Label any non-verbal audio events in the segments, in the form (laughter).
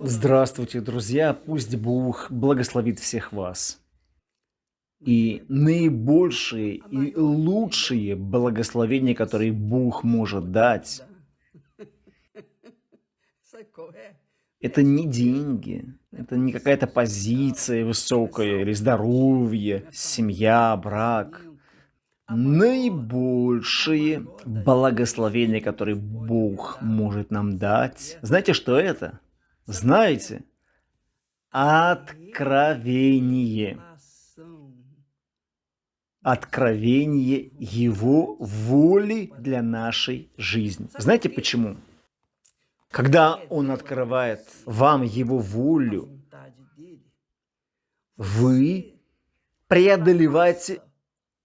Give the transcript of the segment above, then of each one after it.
Здравствуйте, друзья! Пусть Бог благословит всех вас. И наибольшие и лучшие благословения, которые Бог может дать, это не деньги, это не какая-то позиция высокая или здоровье, семья, брак. Наибольшие благословения, которые Бог может нам дать. Знаете, что это? Знаете? Откровение. Откровение Его воли для нашей жизни. Знаете почему? Когда Он открывает вам Его волю, вы преодолеваете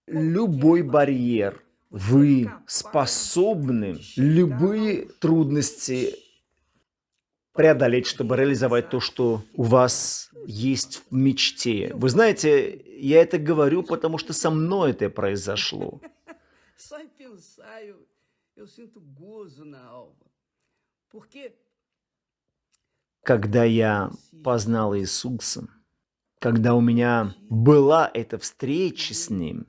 любой барьер. Вы способны любые трудности преодолеть, чтобы реализовать то, что у вас есть в мечте. Вы знаете, я это говорю, потому что со мной это произошло. (laughs) Когда я познал Иисуса, когда у меня была эта встреча с Ним,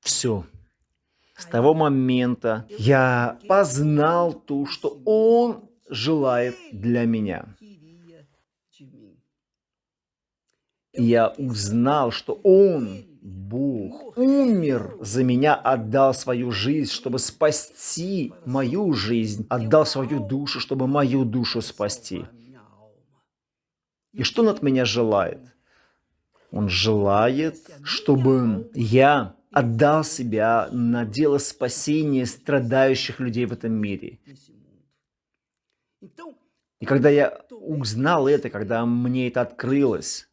все, с того момента я познал то, что Он желает для меня. Я узнал, что Он, Бог, умер за меня, отдал свою жизнь, чтобы спасти мою жизнь, отдал свою душу, чтобы мою душу спасти. И что Он от меня желает? Он желает, чтобы я отдал себя на дело спасения страдающих людей в этом мире. И когда я узнал это, когда мне это открылось,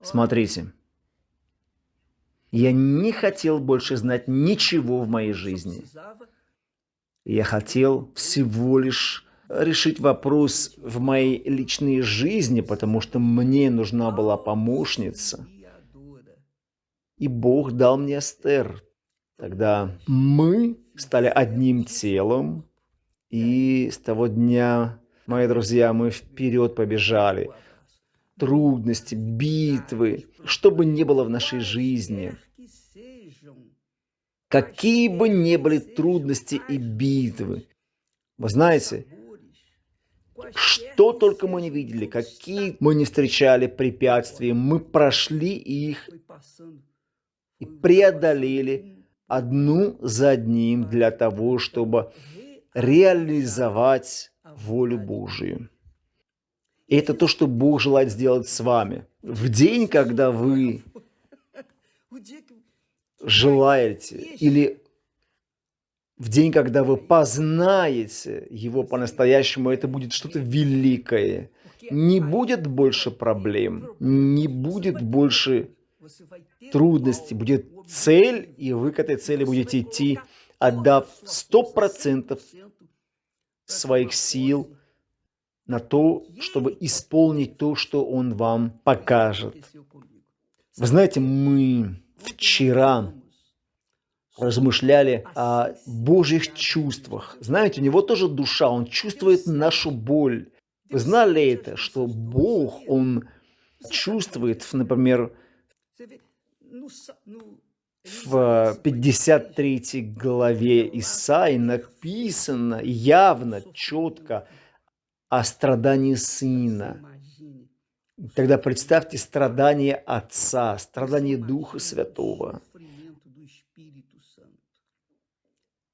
смотрите, я не хотел больше знать ничего в моей жизни. Я хотел всего лишь решить вопрос в моей личной жизни, потому что мне нужна была помощница. И Бог дал мне Эстер. Тогда мы стали одним телом, и с того дня, мои друзья, мы вперед побежали. Трудности, битвы, что бы ни было в нашей жизни, какие бы ни были трудности и битвы, вы знаете, что только мы не видели, какие мы не встречали препятствия, мы прошли их и преодолели одну за одним для того, чтобы реализовать волю Божию. И это то, что Бог желает сделать с вами. В день, когда вы желаете или в день, когда вы познаете Его по-настоящему, это будет что-то великое. Не будет больше проблем, не будет больше трудностей, будет цель, и вы к этой цели будете идти, отдав 100% своих сил на то, чтобы исполнить то, что Он вам покажет. Вы знаете, мы вчера размышляли о Божьих чувствах. Знаете, у него тоже душа, он чувствует нашу боль. Вы знали это, что Бог, он чувствует, например, в 53 главе Исаи написано явно, четко о страдании сына. Тогда представьте страдания Отца, страдания Духа Святого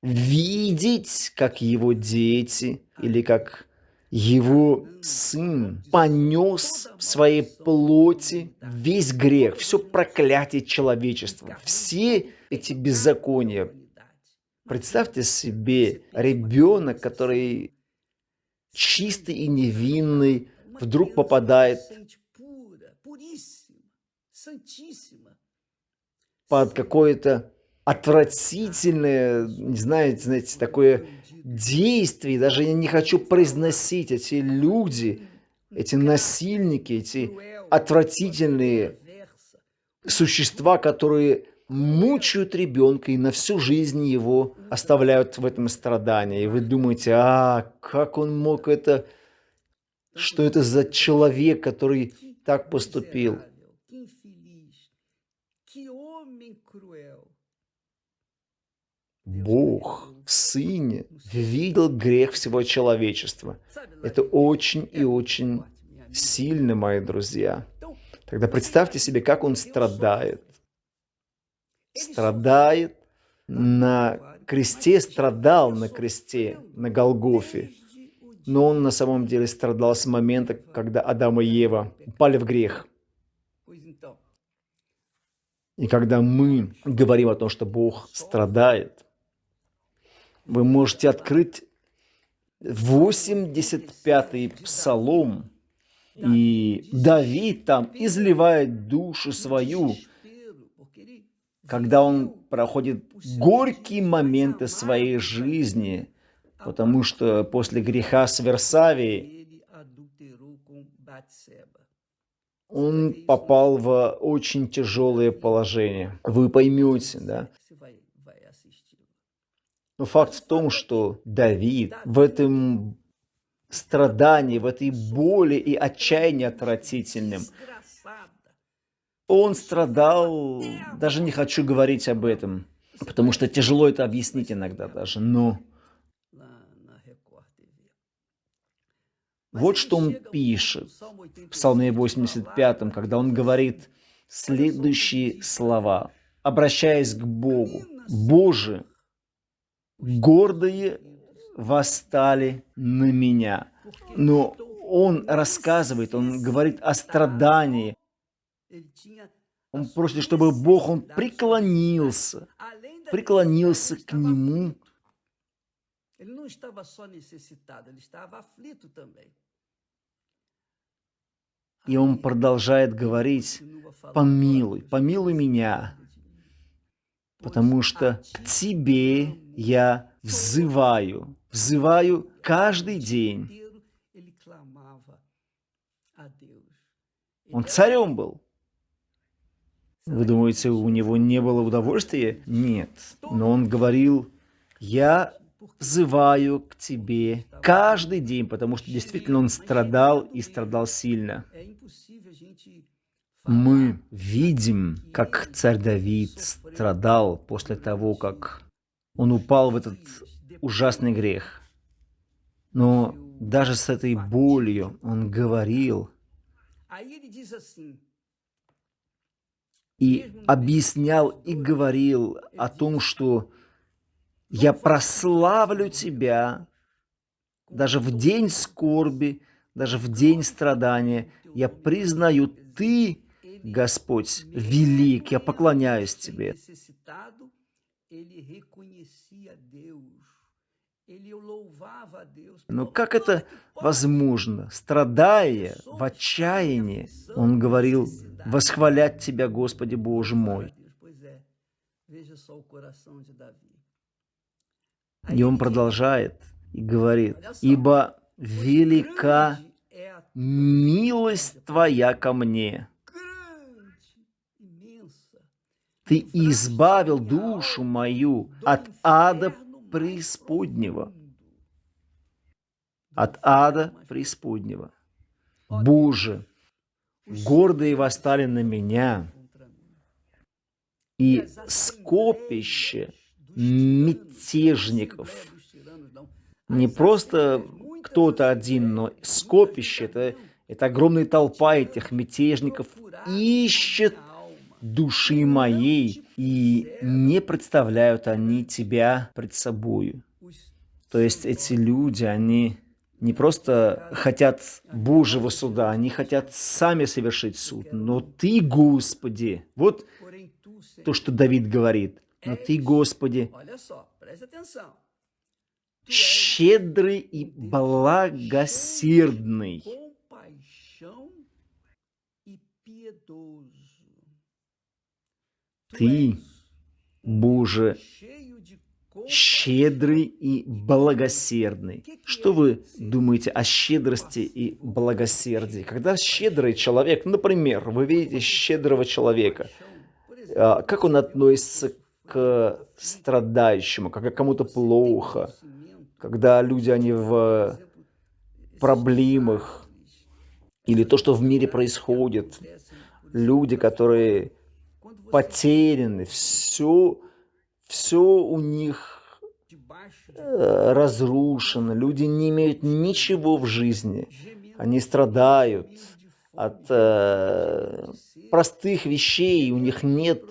видеть, как его дети или как его сын понес в своей плоти весь грех, все проклятие человечества, все эти беззакония. Представьте себе ребенок, который чистый и невинный, вдруг попадает под какое-то отвратительное, не знаете, знаете, такое действие, даже я не хочу произносить эти люди, эти насильники, эти отвратительные существа, которые мучают ребенка и на всю жизнь его оставляют в этом страдании. И вы думаете, а как он мог это, что это за человек, который так поступил? Бог в Сыне видел грех всего человечества. Это очень и очень сильно, мои друзья. Тогда представьте себе, как он страдает. Страдает на кресте, страдал на кресте, на Голгофе. Но он на самом деле страдал с момента, когда Адам и Ева упали в грех. И когда мы говорим о том, что Бог страдает, вы можете открыть 85-й псалом, и Давид там изливает душу свою, когда он проходит горькие моменты своей жизни, потому что после греха с Версавией он попал в очень тяжелое положение. Вы поймете, да? Но факт в том, что Давид в этом страдании, в этой боли и отчаянии отвратительным, он страдал, даже не хочу говорить об этом, потому что тяжело это объяснить иногда даже, но... Вот что он пишет в Псалме 85, когда он говорит следующие слова, обращаясь к Богу. «Боже, гордые восстали на меня. Но он рассказывает, он говорит о страдании. Он просит, чтобы Бог, он преклонился, преклонился к нему. И он продолжает говорить, помилуй, помилуй меня, потому что к тебе я взываю, взываю каждый день. Он царем был. Вы думаете, у него не было удовольствия? Нет. Но он говорил, я взываю к тебе каждый день, потому что действительно он страдал и страдал сильно. Мы видим, как царь Давид страдал после того, как он упал в этот ужасный грех. Но даже с этой болью он говорил и объяснял и говорил о том, что «я прославлю тебя даже в день скорби, даже в день страдания. Я признаю, ты, Господь, велик, я поклоняюсь тебе». Но как это возможно? Страдая в отчаянии, он говорил, «Восхвалять Тебя, Господи Боже мой». И он продолжает и говорит, «Ибо велика милость Твоя ко мне». Ты избавил душу мою от ада преисподнего. От ада преисподнего. Боже, гордые восстали на меня, и скопище мятежников, не просто кто-то один, но скопище, это, это огромная толпа этих мятежников, ищет души моей, и не представляют они тебя пред собою. То есть эти люди, они не просто хотят Божьего суда, они хотят сами совершить суд. Но Ты, Господи, вот то, что Давид говорит, но Ты, Господи, щедрый и благосердный, Ты, Боже, щедрый и благосердный. Что вы думаете о щедрости и благосердии? Когда щедрый человек, например, вы видите щедрого человека, А, как он относится к страдающему, когда кому-то плохо, когда люди, они в проблемах, или то, что в мире происходит, люди, которые потеряны, все, все у них э, разрушено, люди не имеют ничего в жизни, они страдают от э, простых вещей, у них нет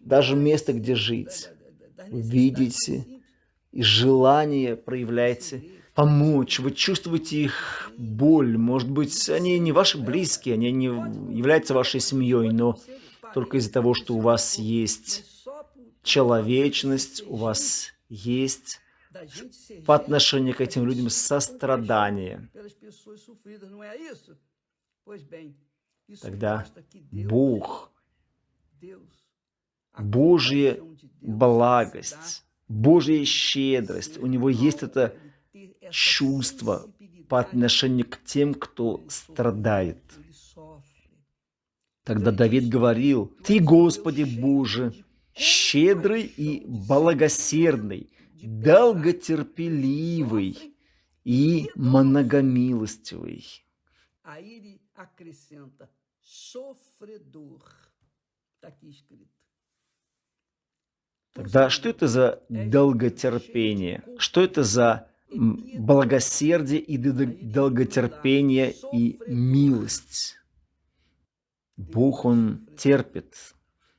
даже места, где жить. Видите, и желание проявляется помочь, вы чувствуете их боль, может быть, они не ваши близкие, они не являются вашей семьей, но только из-за того, что у вас есть человечность, у вас есть по отношению к этим людям сострадание. Тогда Бог, Божья благость, Божья щедрость, у Него есть это чувство по отношению к тем, кто страдает. Тогда Давид говорил, «Ты, Господи Боже, щедрый и благосердный, долготерпеливый и многомилостивый». Тогда что это за долготерпение? Что это за благосердие и долготерпение и милость? Бог, Он терпит.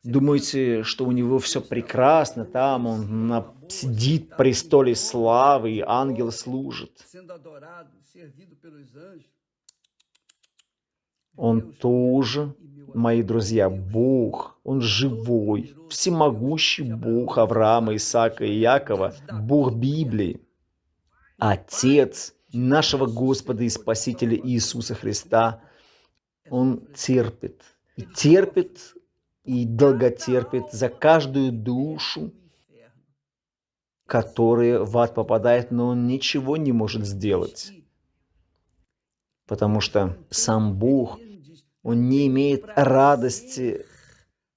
Думаете, что у Него все прекрасно, там Он на, сидит в престоле славы, и ангел служит. Он тоже, мои друзья, Бог, Он живой, всемогущий Бог Авраама, Исаака и Якова, Бог Библии, Отец нашего Господа и Спасителя Иисуса Христа – он терпит. И терпит, и долготерпит за каждую душу, которая в ад попадает, но он ничего не может сделать. Потому что сам Бог, он не имеет радости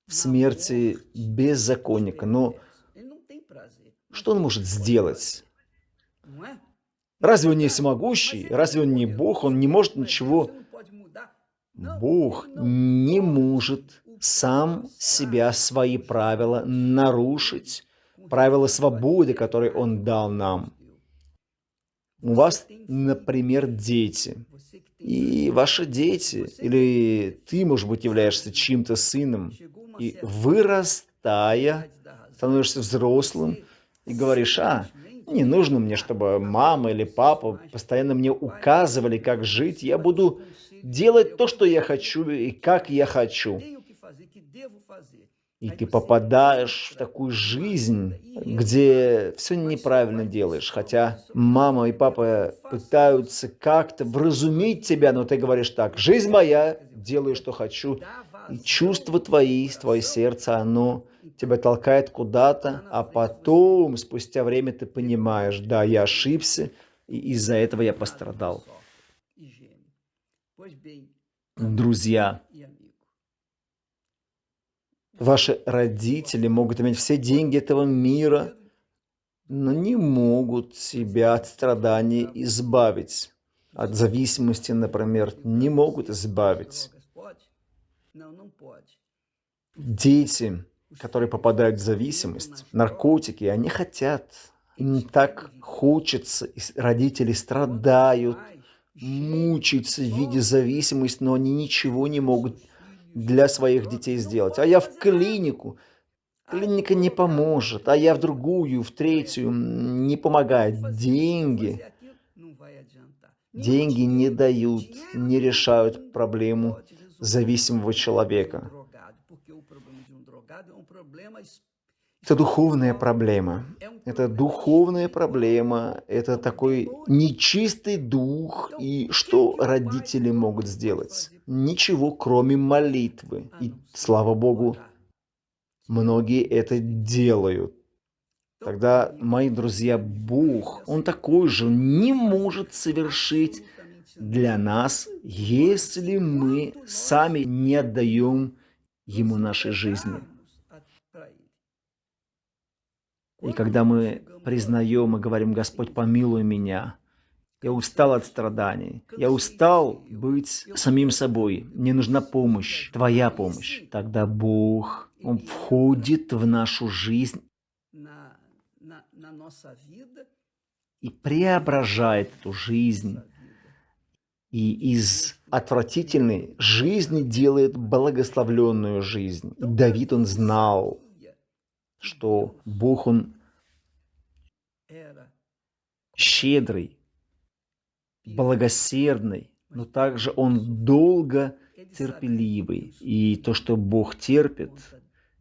в смерти беззаконника. Но что он может сделать? Разве он не всемогущий? Разве он не Бог? Он не может ничего Бог не может сам себя, свои правила нарушить, правила свободы, которые Он дал нам. У вас, например, дети. И ваши дети, или ты, может быть, являешься чьим-то сыном, и вырастая, становишься взрослым, и говоришь, а, не нужно мне, чтобы мама или папа постоянно мне указывали, как жить. Я буду делать то, что я хочу и как я хочу. И ты попадаешь в такую жизнь, где все неправильно делаешь. Хотя мама и папа пытаются как-то вразумить тебя, но ты говоришь так, жизнь моя, делаю, что хочу. И чувства твои, твое сердце, оно тебя толкает куда-то, а потом, спустя время, ты понимаешь, да, я ошибся, и из-за этого я пострадал. Друзья, ваши родители могут иметь все деньги этого мира, но не могут себя от страданий избавить. От зависимости, например, не могут избавить. Дети, которые попадают в зависимость, наркотики, они хотят, им так хочется, и родители страдают, мучаются в виде зависимости, но они ничего не могут для своих детей сделать. А я в клинику, клиника не поможет, а я в другую, в третью, не помогает. Деньги, деньги не дают, не решают проблему зависимого человека. Это духовная проблема. Это духовная проблема. Это такой нечистый дух. И что родители могут сделать? Ничего, кроме молитвы. И, слава Богу, многие это делают. Тогда, мои друзья, Бог, Он такой же, не может совершить для нас, если мы сами не отдаем Ему нашей жизни. И когда мы признаем и говорим, Господь, помилуй меня, я устал от страданий, я устал быть самим собой, мне нужна помощь, Твоя помощь, тогда Бог, Он входит в нашу жизнь и преображает эту жизнь, и из отвратительной жизни делает благословленную жизнь. Давид, он знал, что Бог, он щедрый, благосердный, но также он долго терпеливый. И то, что Бог терпит,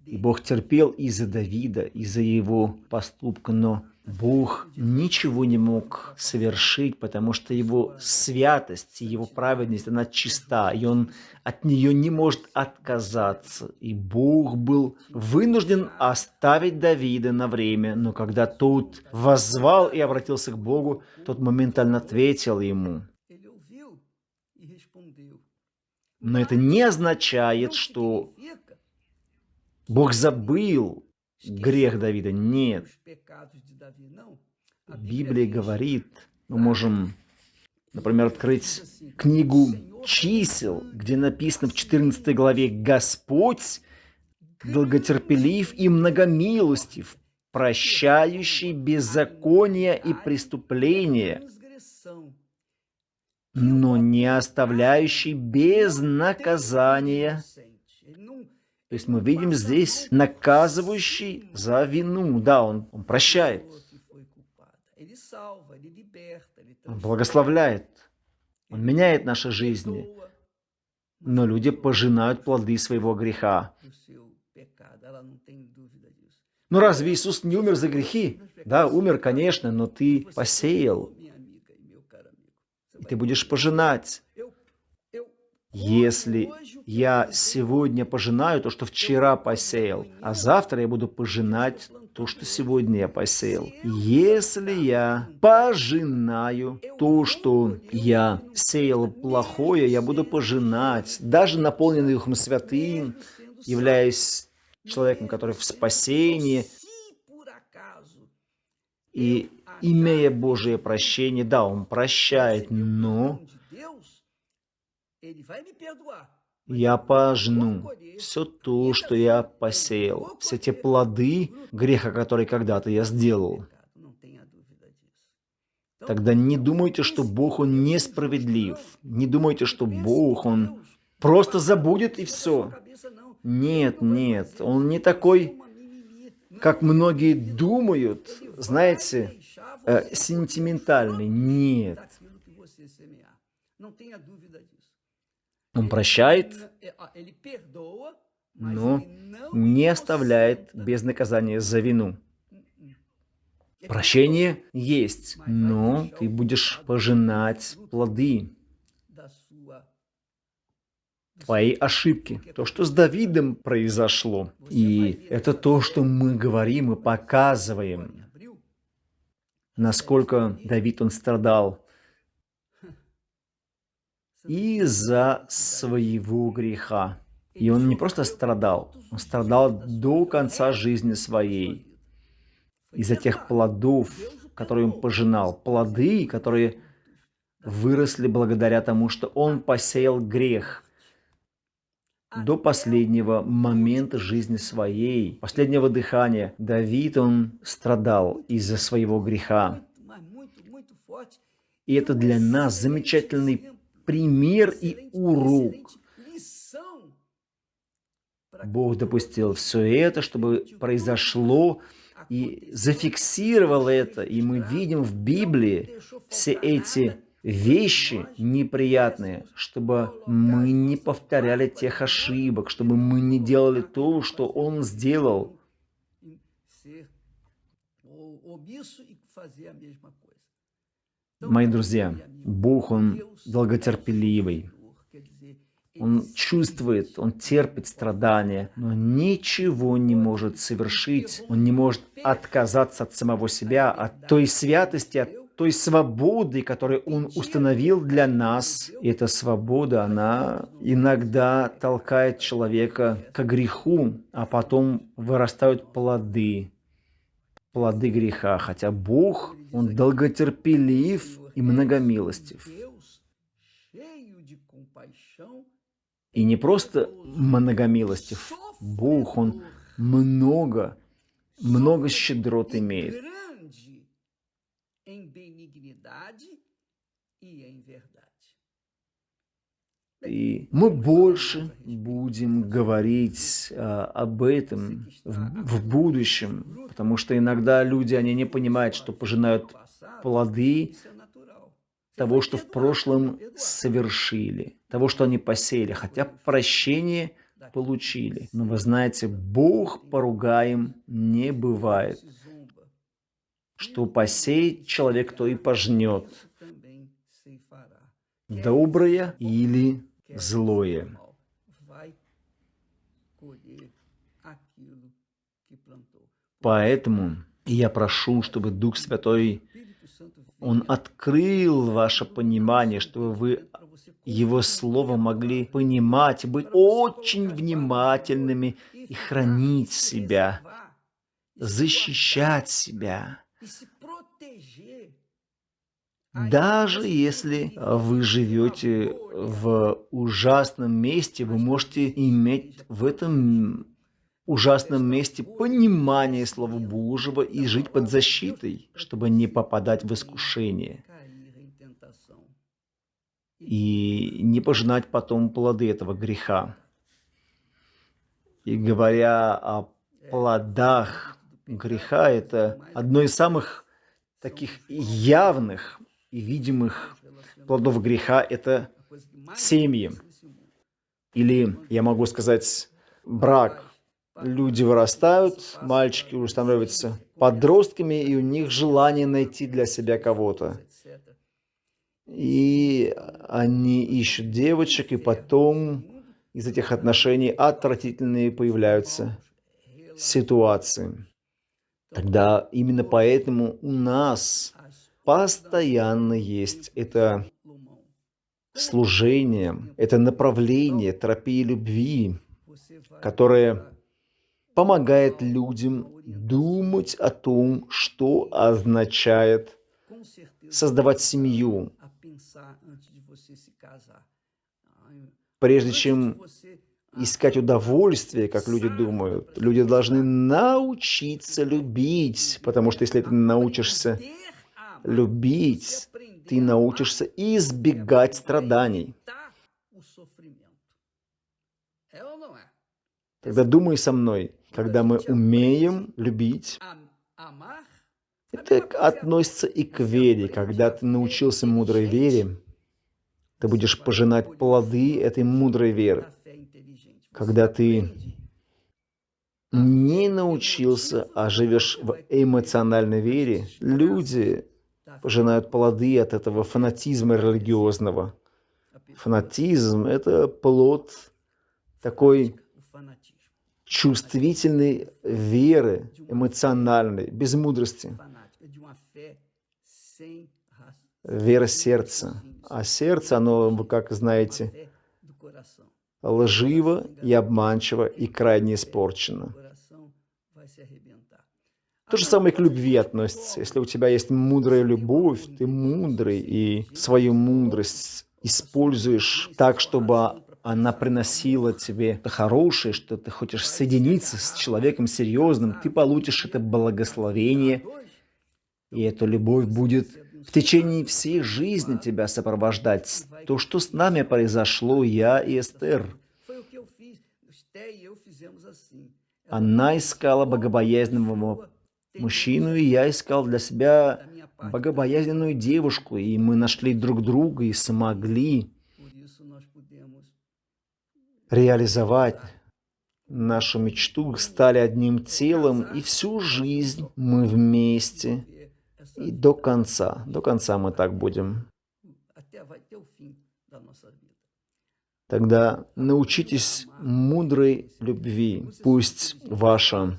и Бог терпел из-за Давида, из-за его поступка, но Бог ничего не мог совершить, потому что его святость, его праведность, она чиста, и он от нее не может отказаться. И Бог был вынужден оставить Давида на время, но когда тот воззвал и обратился к Богу, тот моментально ответил ему. Но это не означает, что Бог забыл грех Давида. Нет. Библия говорит, мы можем, например, открыть книгу чисел, где написано в 14 главе «Господь долготерпелив и многомилостив, прощающий беззаконие и преступления, но не оставляющий без наказания то есть мы видим здесь наказывающий за вину. Да, он, он прощает. Он благословляет. Он меняет наши жизни. Но люди пожинают плоды своего греха. Ну разве Иисус не умер за грехи? Да, умер, конечно, но ты посеял. И ты будешь пожинать. Если я сегодня пожинаю то, что вчера посеял, а завтра я буду пожинать то, что сегодня я посеял. Если я пожинаю то, что я сеял плохое, я буду пожинать, даже наполненный Духом Святым, являясь человеком, который в спасении, и имея Божие прощение, да, Он прощает, но я пожну все то, что я посеял, все те плоды греха, которые когда-то я сделал. Тогда не думайте, что Бог, Он несправедлив. Не думайте, что Бог, Он просто забудет и все. Нет, нет, Он не такой, как многие думают, знаете, э, сентиментальный. Нет. Он прощает, но не оставляет без наказания за вину. Прощение есть, но ты будешь пожинать плоды твоей ошибки. То, что с Давидом произошло. И это то, что мы говорим и показываем. Насколько Давид, он страдал из-за своего греха. И он не просто страдал, он страдал до конца жизни своей. Из-за тех плодов, которые он пожинал. Плоды, которые выросли благодаря тому, что он посеял грех до последнего момента жизни своей, последнего дыхания. Давид, он страдал из-за своего греха. И это для нас замечательный пример и урок. Бог допустил все это, чтобы произошло и зафиксировал это. И мы видим в Библии все эти вещи неприятные, чтобы мы не повторяли тех ошибок, чтобы мы не делали то, что Он сделал. Мои друзья, Бог, Он долготерпеливый. Он чувствует, он терпит страдания, но ничего не может совершить. Он не может отказаться от самого себя, от той святости, от той свободы, которую Он установил для нас. И эта свобода, она иногда толкает человека к греху, а потом вырастают плоды плоды греха, хотя Бог, Он долготерпелив и многомилостив. И не просто многомилостив, Бог, Он много, много щедрот имеет. И мы больше будем говорить а, об этом в, в будущем, потому что иногда люди, они не понимают, что пожинают плоды того, что в прошлом совершили, того, что они посеяли, хотя прощение получили. Но вы знаете, Бог поругаем не бывает. Что посеет человек, то и пожнет. Доброе или злое. Поэтому я прошу, чтобы Дух Святой, Он открыл ваше понимание, чтобы вы Его Слово могли понимать, быть очень внимательными и хранить себя, защищать себя. Даже если вы живете в ужасном месте, вы можете иметь в этом ужасном месте понимание Слова Божьего и жить под защитой, чтобы не попадать в искушение и не пожинать потом плоды этого греха. И говоря о плодах греха, это одно из самых таких явных и видимых плодов греха – это семьи. Или, я могу сказать, брак. Люди вырастают, мальчики уже становятся подростками, и у них желание найти для себя кого-то. И они ищут девочек, и потом из этих отношений отвратительные появляются ситуации. Тогда именно поэтому у нас постоянно есть это служение, это направление терапии любви, которое помогает людям думать о том, что означает создавать семью. Прежде чем искать удовольствие, как люди думают, люди должны научиться любить, потому что если ты научишься любить, ты научишься избегать страданий. Тогда думай со мной, когда мы умеем любить, это относится и к вере. Когда ты научился мудрой вере, ты будешь пожинать плоды этой мудрой веры. Когда ты не научился, а живешь в эмоциональной вере, люди пожинают плоды от этого фанатизма религиозного. Фанатизм – это плод такой чувствительной веры, эмоциональной, без мудрости. Вера сердца. А сердце, оно, вы как знаете, лживо и обманчиво и крайне испорчено. То же самое к любви относится. Если у тебя есть мудрая любовь, ты мудрый, и свою мудрость используешь так, чтобы она приносила тебе хорошее, что ты хочешь соединиться с человеком серьезным, ты получишь это благословение, и эта любовь будет в течение всей жизни тебя сопровождать. То, что с нами произошло, я и Эстер. Она искала богобоязненного мужчину, и я искал для себя богобоязненную девушку, и мы нашли друг друга и смогли реализовать нашу мечту, стали одним телом, и всю жизнь мы вместе, и до конца, до конца мы так будем. Тогда научитесь мудрой любви. Пусть ваша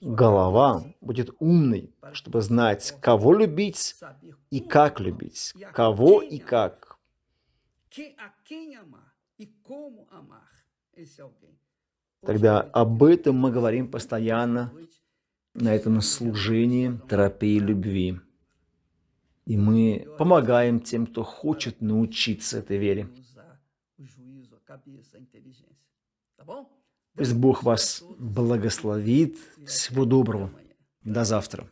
голова будет умной, чтобы знать, кого любить и как любить, кого и как. Тогда об этом мы говорим постоянно на этом служении терапии любви. И мы помогаем тем, кто хочет научиться этой вере. Пусть Бог вас благословит. Всего доброго. До завтра.